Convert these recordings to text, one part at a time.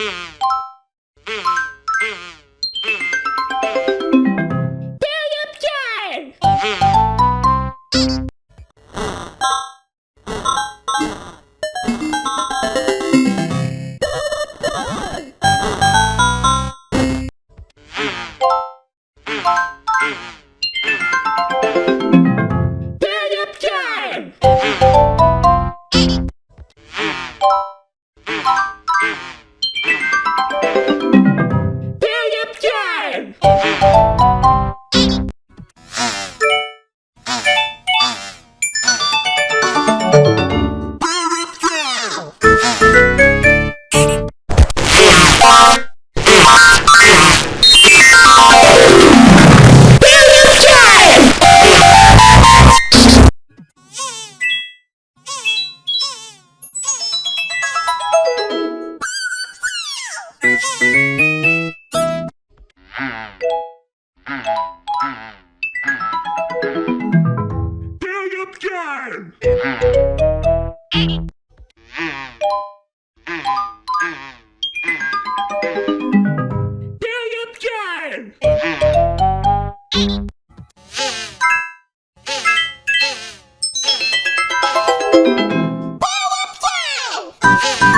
Yeah. Power Play!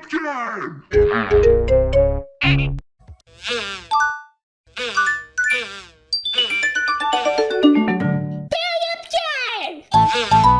Pumpkin! Pumpkin!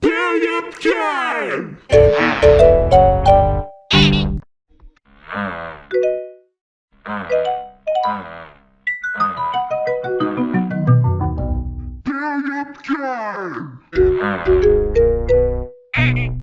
Period time!